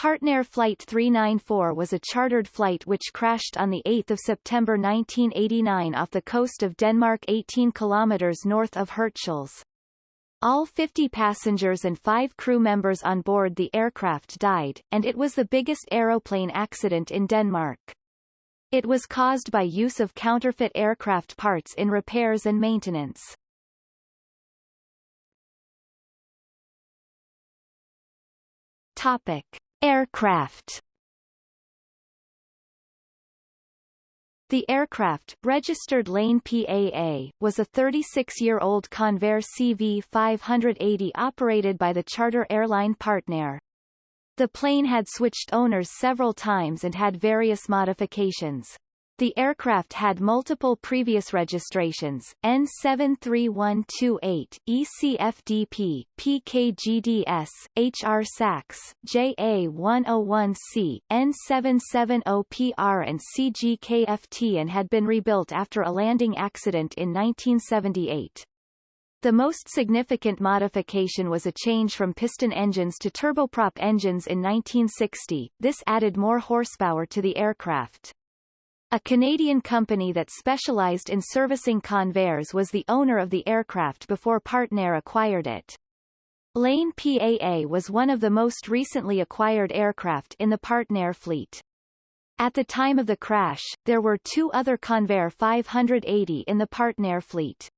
Partnair Flight 394 was a chartered flight which crashed on 8 September 1989 off the coast of Denmark 18 kilometers north of Hirtshals. All 50 passengers and five crew members on board the aircraft died, and it was the biggest aeroplane accident in Denmark. It was caused by use of counterfeit aircraft parts in repairs and maintenance. Topic. Aircraft The aircraft, registered Lane PAA, was a 36-year-old Convair CV-580 operated by the charter airline Partnair. The plane had switched owners several times and had various modifications. The aircraft had multiple previous registrations, N73128, ECFDP, PKGDS, HR SAX, JA101C, N770PR and CGKFT and had been rebuilt after a landing accident in 1978. The most significant modification was a change from piston engines to turboprop engines in 1960, this added more horsepower to the aircraft. A Canadian company that specialized in servicing Convairs was the owner of the aircraft before Partnair acquired it. Lane PAA was one of the most recently acquired aircraft in the Partnair fleet. At the time of the crash, there were two other Convair 580 in the Partnair fleet.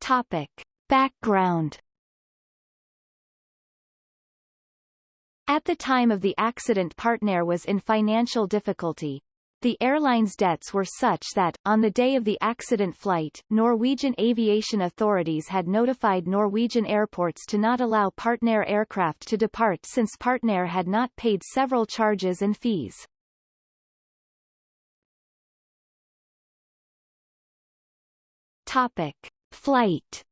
Topic. Background At the time of the accident Partnair was in financial difficulty. The airline's debts were such that, on the day of the accident flight, Norwegian aviation authorities had notified Norwegian airports to not allow Partnair aircraft to depart since Partnair had not paid several charges and fees. Topic. Flight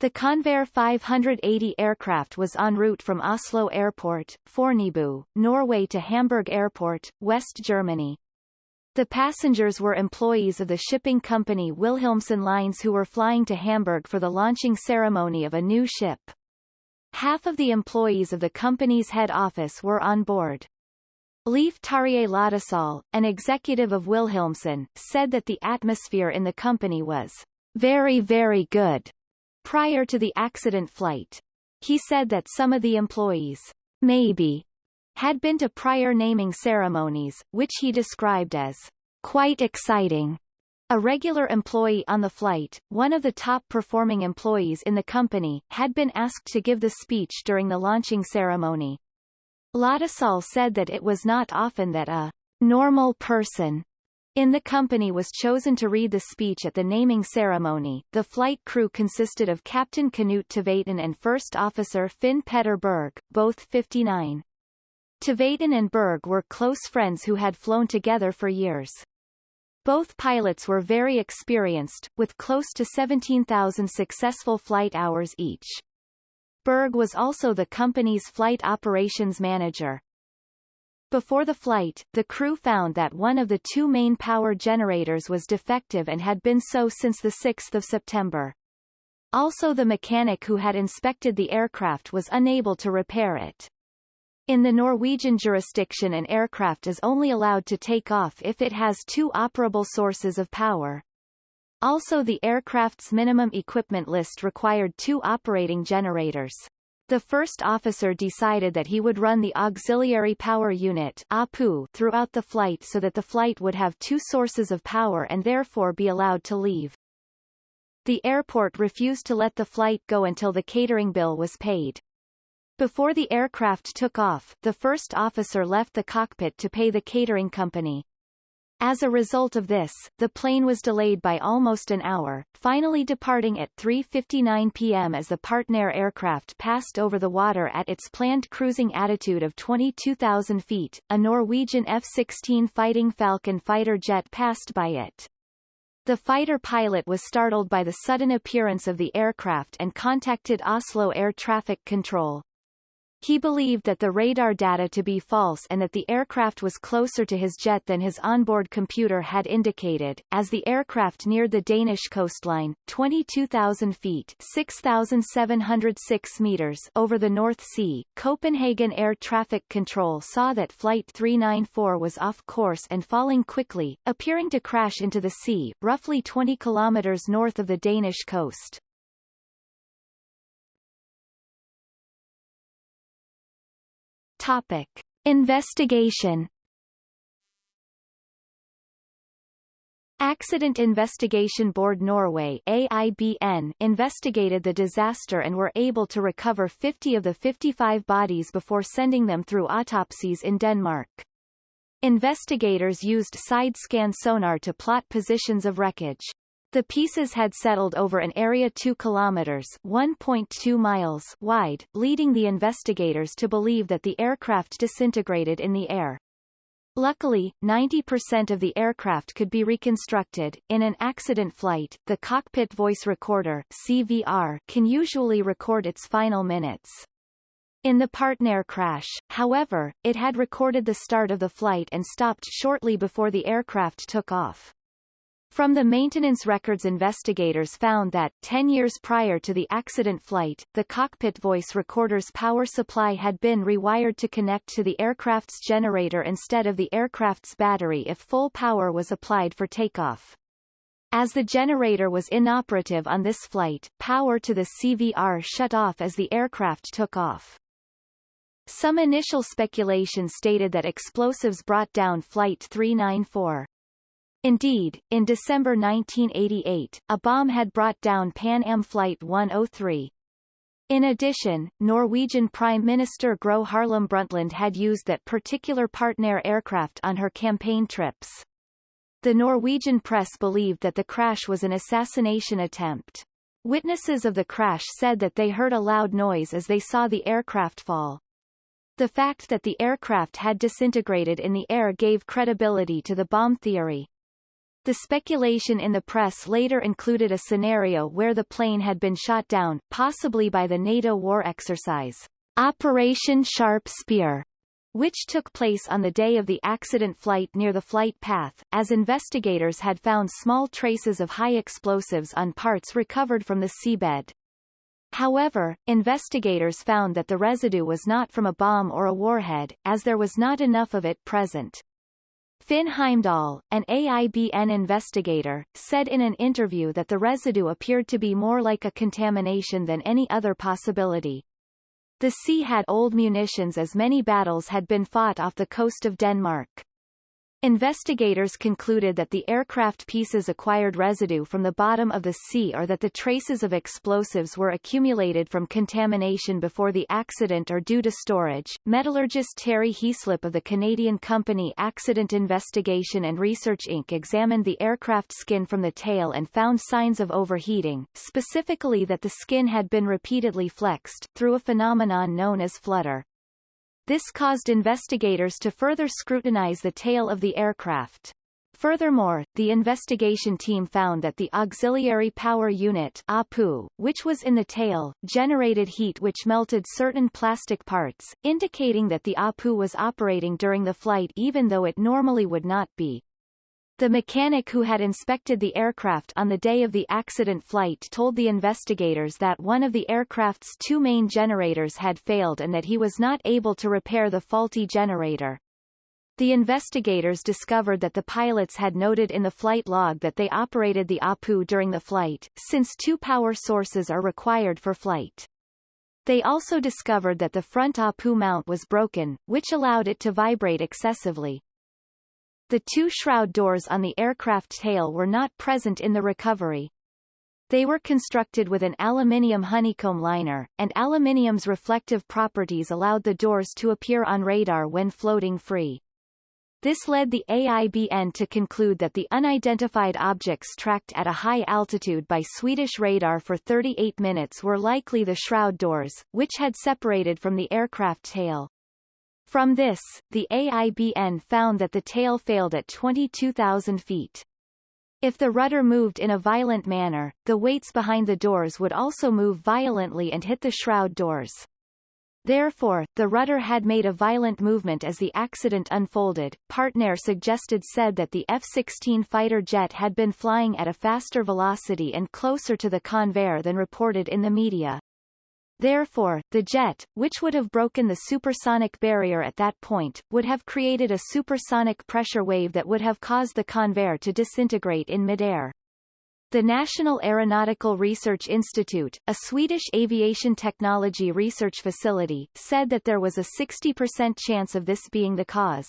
The Convair 580 aircraft was en route from Oslo Airport, Fornebu, Norway to Hamburg Airport, West Germany. The passengers were employees of the shipping company Wilhelmsen Lines who were flying to Hamburg for the launching ceremony of a new ship. Half of the employees of the company's head office were on board. Leif Terje Løddesøl, an executive of Wilhelmsen, said that the atmosphere in the company was very very good prior to the accident flight. He said that some of the employees, maybe, had been to prior naming ceremonies, which he described as quite exciting. A regular employee on the flight, one of the top performing employees in the company, had been asked to give the speech during the launching ceremony. Løddesøl said that it was not often that a normal person in the company was chosen to read the speech at the naming ceremony. The flight crew consisted of Captain Knut Tveitan and First Officer Finn Petter Berg, both 59. Tveitan and Berg were close friends who had flown together for years. Both pilots were very experienced, with close to 17,000 successful flight hours each. Berg was also the company's flight operations manager. Before the flight, the crew found that one of the two main power generators was defective and had been so since 6 September. Also the mechanic who had inspected the aircraft was unable to repair it. In the Norwegian jurisdiction an aircraft is only allowed to take off if it has two operable sources of power. Also the aircraft's minimum equipment list required two operating generators. The first officer decided that he would run the auxiliary power unit APU throughout the flight so that the flight would have two sources of power and therefore be allowed to leave. The airport refused to let the flight go until the catering bill was paid. Before the aircraft took off, the first officer left the cockpit to pay the catering company. As a result of this, the plane was delayed by almost an hour, finally departing at 3.59 p.m. as the Partnair aircraft passed over the water at its planned cruising altitude of 22,000 feet. A Norwegian F-16 Fighting Falcon fighter jet passed by it. The fighter pilot was startled by the sudden appearance of the aircraft and contacted Oslo Air Traffic Control. He believed that the radar data to be false and that the aircraft was closer to his jet than his onboard computer had indicated. As the aircraft neared the Danish coastline, 22,000 feet 6,706 meters over the North Sea, Copenhagen Air Traffic Control saw that Flight 394 was off course and falling quickly, appearing to crash into the sea, roughly 20 kilometers north of the Danish coast. Topic. Investigation Accident Investigation Board Norway AIBN investigated the disaster and were able to recover 50 of the 55 bodies before sending them through autopsies in Denmark. Investigators used side-scan sonar to plot positions of wreckage. The pieces had settled over an area 2 kilometers 1.2 miles wide, leading the investigators to believe that the aircraft disintegrated in the air. Luckily, 90% of the aircraft could be reconstructed. In an accident flight, the cockpit voice recorder CVR can usually record its final minutes. In the Partnair crash, however, it had recorded the start of the flight and stopped shortly before the aircraft took off. From the maintenance records investigators found that, 10 years prior to the accident flight, the cockpit voice recorder's power supply had been rewired to connect to the aircraft's generator instead of the aircraft's battery if full power was applied for takeoff. As the generator was inoperative on this flight, power to the CVR shut off as the aircraft took off. Some initial speculation stated that explosives brought down Flight 394. Indeed, in December 1988, a bomb had brought down Pan Am Flight 103. In addition, Norwegian Prime Minister Gro Harlem Brundtland had used that particular Partnair aircraft on her campaign trips. The Norwegian press believed that the crash was an assassination attempt. Witnesses of the crash said that they heard a loud noise as they saw the aircraft fall. The fact that the aircraft had disintegrated in the air gave credibility to the bomb theory. The speculation in the press later included a scenario where the plane had been shot down, possibly by the NATO war exercise, Operation Sharp Spear, which took place on the day of the accident flight near the flight path, as investigators had found small traces of high explosives on parts recovered from the seabed. However, investigators found that the residue was not from a bomb or a warhead, as there was not enough of it present. Finn Heimdal, an AIBN investigator, said in an interview that the residue appeared to be more like a contamination than any other possibility. The sea had old munitions as many battles had been fought off the coast of Denmark. Investigators concluded that the aircraft pieces acquired residue from the bottom of the sea or that the traces of explosives were accumulated from contamination before the accident or due to storage. Metallurgist Terry Heaslip of the Canadian company Accident Investigation and Research Inc. examined the aircraft skin from the tail and found signs of overheating, specifically that the skin had been repeatedly flexed, through a phenomenon known as flutter. This caused investigators to further scrutinize the tail of the aircraft. Furthermore, the investigation team found that the auxiliary power unit APU, which was in the tail, generated heat which melted certain plastic parts, indicating that the APU was operating during the flight even though it normally would not be. The mechanic who had inspected the aircraft on the day of the accident flight told the investigators that one of the aircraft's two main generators had failed and that he was not able to repair the faulty generator. The investigators discovered that the pilots had noted in the flight log that they operated the APU during the flight, since two power sources are required for flight. They also discovered that the front APU mount was broken, which allowed it to vibrate excessively. The two shroud doors on the aircraft tail were not present in the recovery. They were constructed with an aluminium honeycomb liner, and aluminium's reflective properties allowed the doors to appear on radar when floating free. This led the AIBN to conclude that the unidentified objects tracked at a high altitude by Swedish radar for 38 minutes were likely the shroud doors, which had separated from the aircraft tail. From this, the AIBN found that the tail failed at 22,000 feet. If the rudder moved in a violent manner, the weights behind the doors would also move violently and hit the shroud doors. Therefore, the rudder had made a violent movement as the accident unfolded. Partnair suggested said that the F-16 fighter jet had been flying at a faster velocity and closer to the Convair than reported in the media. Therefore, the jet, which would have broken the supersonic barrier at that point, would have created a supersonic pressure wave that would have caused the Convair to disintegrate in midair. The National Aeronautical Research Institute, a Swedish aviation technology research facility, said that there was a 60% chance of this being the cause.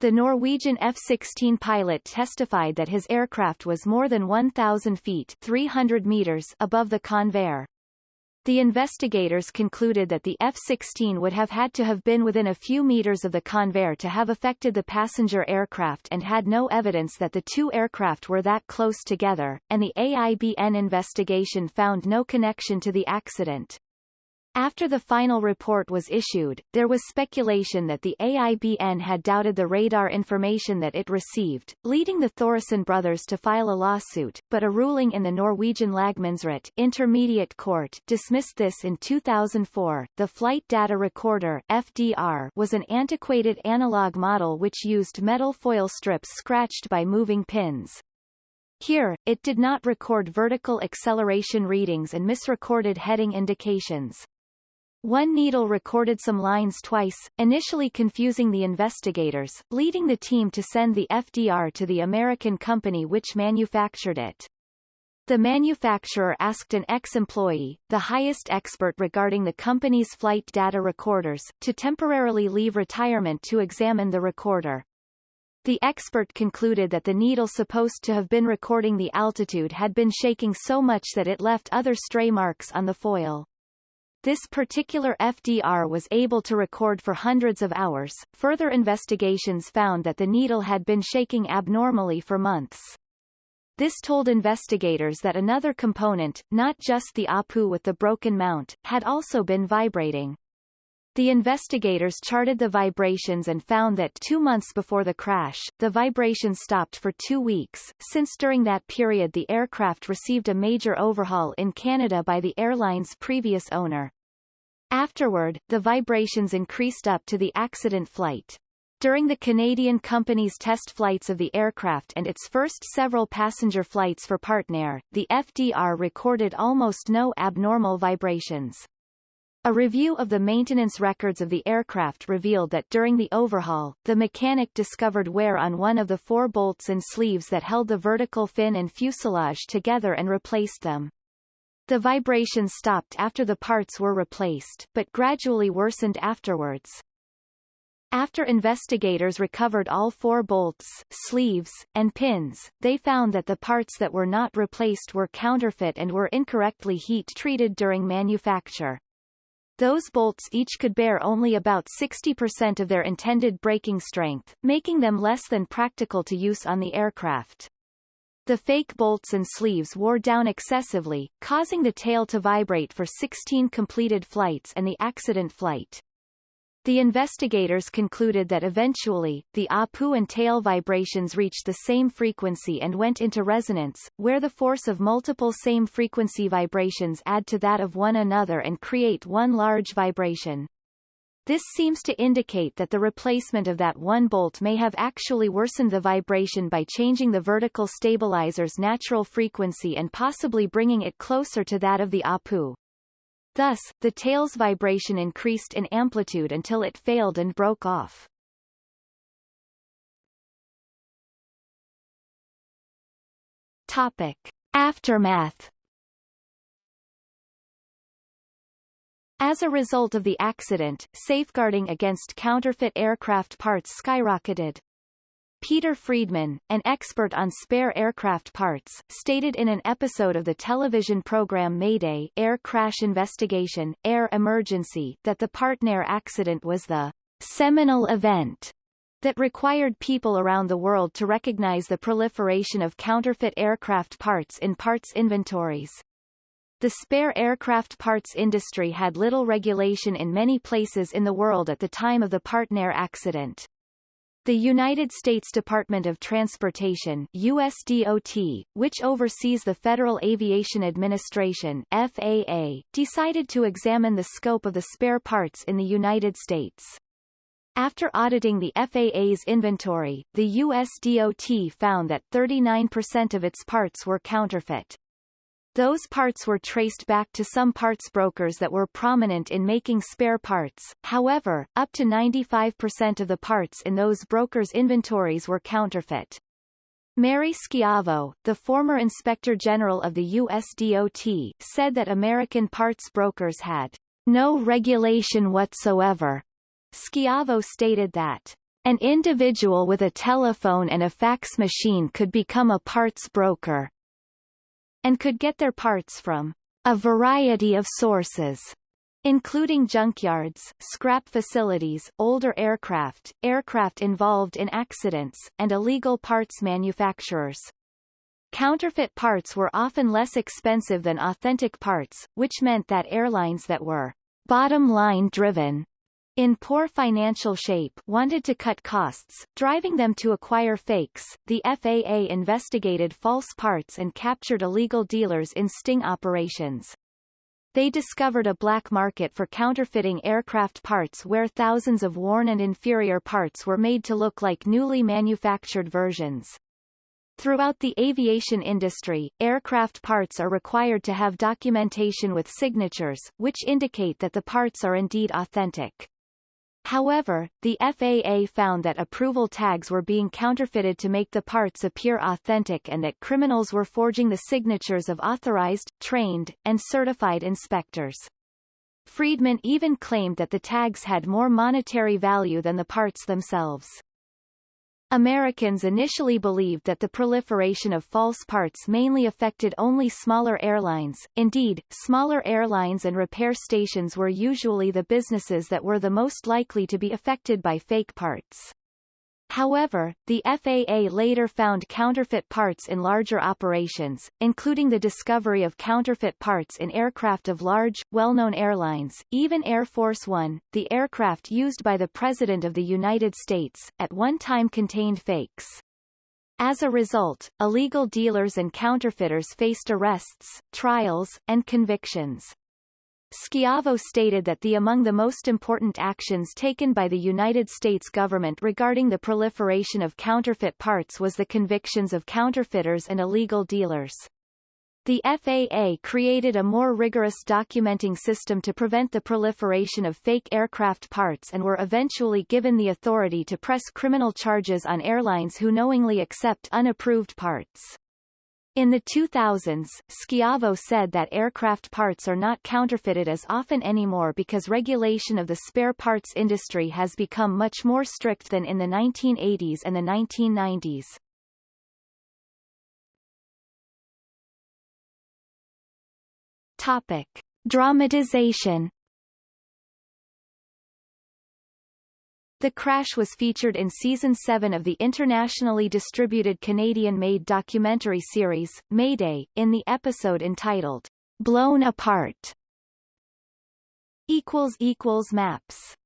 The Norwegian F-16 pilot testified that his aircraft was more than 1,000 feet 300 meters above the Convair. The investigators concluded that the F-16 would have had to have been within a few meters of the Convair to have affected the passenger aircraft and had no evidence that the two aircraft were that close together, and the AIBN investigation found no connection to the accident. After the final report was issued, there was speculation that the AIBN had doubted the radar information that it received, leading the Thoresen brothers to file a lawsuit, but a ruling in the Norwegian Lagmannsrett Intermediate Court dismissed this in 2004. The Flight Data Recorder FDR was an antiquated analog model which used metal foil strips scratched by moving pins. Here, it did not record vertical acceleration readings and misrecorded heading indications. One needle recorded some lines twice, initially confusing the investigators, leading the team to send the FDR to the American company which manufactured it. The manufacturer asked an ex-employee, the highest expert regarding the company's flight data recorders, to temporarily leave retirement to examine the recorder. The expert concluded that the needle supposed to have been recording the altitude had been shaking so much that it left other stray marks on the foil. This particular FDR was able to record for hundreds of hours. Further investigations found that the needle had been shaking abnormally for months. This told investigators that another component, not just the APU with the broken mount, had also been vibrating. The investigators charted the vibrations and found that two months before the crash, the vibrations stopped for two weeks, since during that period the aircraft received a major overhaul in Canada by the airline's previous owner. Afterward, the vibrations increased up to the accident flight. During the Canadian company's test flights of the aircraft and its first several passenger flights for Partnair, the FDR recorded almost no abnormal vibrations. A review of the maintenance records of the aircraft revealed that during the overhaul, the mechanic discovered wear on one of the four bolts and sleeves that held the vertical fin and fuselage together and replaced them. The vibrations stopped after the parts were replaced, but gradually worsened afterwards. After investigators recovered all four bolts, sleeves, and pins, they found that the parts that were not replaced were counterfeit and were incorrectly heat-treated during manufacture. Those bolts each could bear only about 60% of their intended breaking strength, making them less than practical to use on the aircraft. The fake bolts and sleeves wore down excessively, causing the tail to vibrate for 16 completed flights and the accident flight. The investigators concluded that eventually, the APU and tail vibrations reached the same frequency and went into resonance, where the force of multiple same-frequency vibrations add to that of one another and create one large vibration. This seems to indicate that the replacement of that one bolt may have actually worsened the vibration by changing the vertical stabilizer's natural frequency and possibly bringing it closer to that of the APU. Thus, the tail's vibration increased in amplitude until it failed and broke off. Topic. Aftermath As a result of the accident, safeguarding against counterfeit aircraft parts skyrocketed. Peter Friedman, an expert on spare aircraft parts, stated in an episode of the television program Mayday Air Crash Investigation, Air Emergency that the Partnair accident was the seminal event that required people around the world to recognize the proliferation of counterfeit aircraft parts in parts inventories. The spare aircraft parts industry had little regulation in many places in the world at the time of the Partnair accident. The United States Department of Transportation USDOT, which oversees the Federal Aviation Administration FAA, decided to examine the scope of the spare parts in the United States. After auditing the FAA's inventory, the USDOT found that 39% of its parts were counterfeit. Those parts were traced back to some parts brokers that were prominent in making spare parts, however, up to 95% of the parts in those brokers' inventories were counterfeit. Mary Schiavo, the former Inspector General of the USDOT, said that American parts brokers had no regulation whatsoever. Schiavo stated that an individual with a telephone and a fax machine could become a parts broker and could get their parts from a variety of sources including junkyards, scrap facilities, older aircraft, aircraft involved in accidents, and illegal parts manufacturers. Counterfeit parts were often less expensive than authentic parts, which meant that airlines that were bottom-line driven in poor financial shape wanted to cut costs, driving them to acquire fakes. The FAA investigated false parts and captured illegal dealers in sting operations. They discovered a black market for counterfeiting aircraft parts where thousands of worn and inferior parts were made to look like newly manufactured versions. Throughout the aviation industry, aircraft parts are required to have documentation with signatures, which indicate that the parts are indeed authentic. However, the FAA found that approval tags were being counterfeited to make the parts appear authentic and that criminals were forging the signatures of authorized, trained, and certified inspectors. Friedman even claimed that the tags had more monetary value than the parts themselves. Americans initially believed that the proliferation of false parts mainly affected only smaller airlines. Indeed, smaller airlines and repair stations were usually the businesses that were the most likely to be affected by fake parts. However, the FAA later found counterfeit parts in larger operations, including the discovery of counterfeit parts in aircraft of large, well-known airlines, even Air Force One, the aircraft used by the President of the United States, at one time contained fakes. As a result, illegal dealers and counterfeiters faced arrests, trials, and convictions. Schiavo stated that the among the most important actions taken by the United States government regarding the proliferation of counterfeit parts was the convictions of counterfeiters and illegal dealers. The FAA created a more rigorous documenting system to prevent the proliferation of fake aircraft parts and were eventually given the authority to press criminal charges on airlines who knowingly accept unapproved parts. In the 2000s, Schiavo said that aircraft parts are not counterfeited as often anymore because regulation of the spare parts industry has become much more strict than in the 1980s and the 1990s. Topic. Dramatization The crash was featured in Season 7 of the internationally distributed Canadian-made documentary series, Mayday, in the episode entitled, Blown Apart. Maps